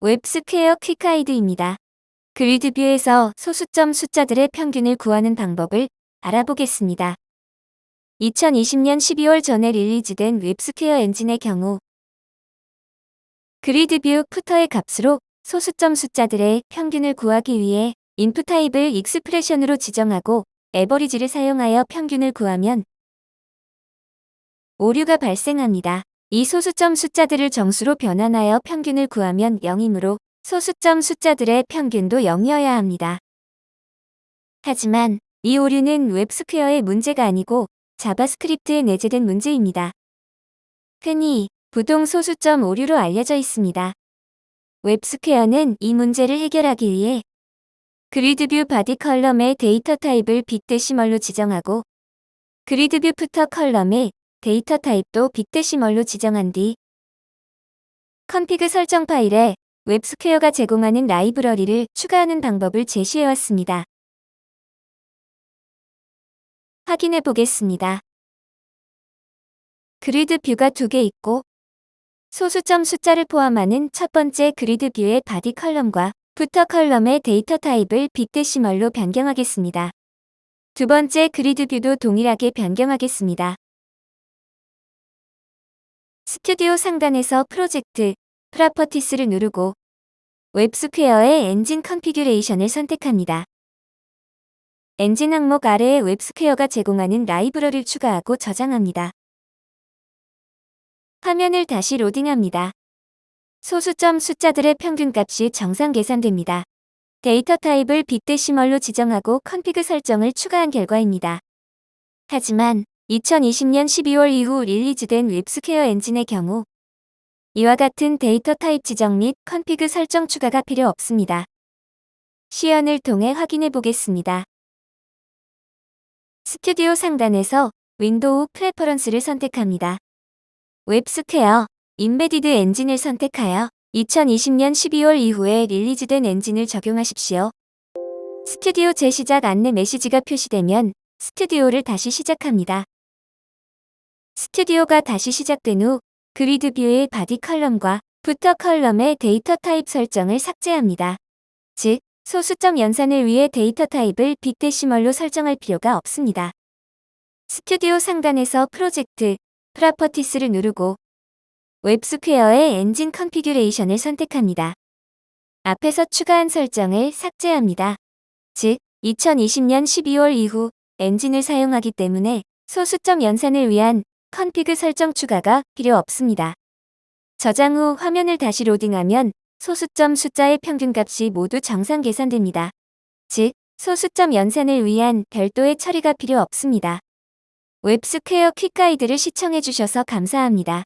웹스퀘어 quick guide입니다. grid view에서 소수점 숫자들의 평균을 구하는 방법을 알아보겠습니다. 2020년 12월 전에 release된 웹스퀘어 엔진의 경우 grid view footer의 값으로 소수점 숫자들의 평균을 구하기 위해 input type을 expression으로 지정하고 average를 사용하여 평균을 구하면 오류가 발생합니다. 이 소수점 숫자들을 정수로 변환하여 평균을 구하면 0이므로 소수점 숫자들의 평균도 0이어야 합니다. 하지만 이 오류는 웹스퀘어의 문제가 아니고 자바스크립트에 내재된 문제입니다. 흔히 부동 소수점 오류로 알려져 있습니다. 웹스퀘어는 이 문제를 해결하기 위해 grid view body column의 데이터 타입을 BigDecimal로 지정하고 grid view footer column의 데이터 타입도 BigDecimal로 지정한 뒤 config 설정 파일에 웹스퀘어가 제공하는 라이브러리를 추가하는 방법을 제시해왔습니다. 확인해 보겠습니다. grid view가 두 개 있고 소수점 숫자를 포함하는 첫 번째 grid view의 body column과 footer column의 데이터 타입을 BigDecimal로 변경하겠습니다. 두 번째 grid view도 동일하게 변경하겠습니다. 스튜디오 상단에서 프로젝트, properties를 누르고 웹스퀘어의 엔진 configuration을 선택합니다. 엔진 항목 아래에 웹스퀘어가 제공하는 라이브러리를 추가하고 저장합니다. 화면을 다시 로딩합니다. 소수점 숫자들의 평균값이 정상 계산됩니다. 데이터 타입을 BigDecimal로 지정하고 config 설정을 추가한 결과입니다. 하지만 2020년 12월 이후 release된 웹스퀘어 엔진의 경우 이와 같은 데이터 타입 지정 및 config 설정 추가가 필요 없습니다. 시연을 통해 확인해 보겠습니다. 스튜디오 상단에서 window preference를 선택합니다. 웹스퀘어 embedded 엔진을 선택하여 2020년 12월 이후에 release된 엔진을 적용하십시오. 스튜디오 재시작 안내 메시지가 표시되면 스튜디오를 다시 시작합니다. 스튜디오가 다시 시작된 후 grid view의 body column과 footer column의 데이터 타입 설정을 삭제합니다. 즉, 소수점 연산을 위해 데이터 타입을 BigDecimal로 설정할 필요가 없습니다. 스튜디오 상단에서 프로젝트, properties를 누르고 웹스퀘어의 엔진 configuration을 선택합니다. 앞에서 추가한 설정을 삭제합니다. 즉, 2020년 12월 이후 엔진을 사용하기 때문에 소수점 연산을 위한 config 설정 추가가 필요 없습니다. 저장 후 화면을 다시 로딩하면 소수점 숫자의 평균값이 모두 정상 계산됩니다. 즉, 소수점 연산을 위한 별도의 처리가 필요 없습니다. 웹스퀘어 퀵가이드를 시청해주셔서 감사합니다.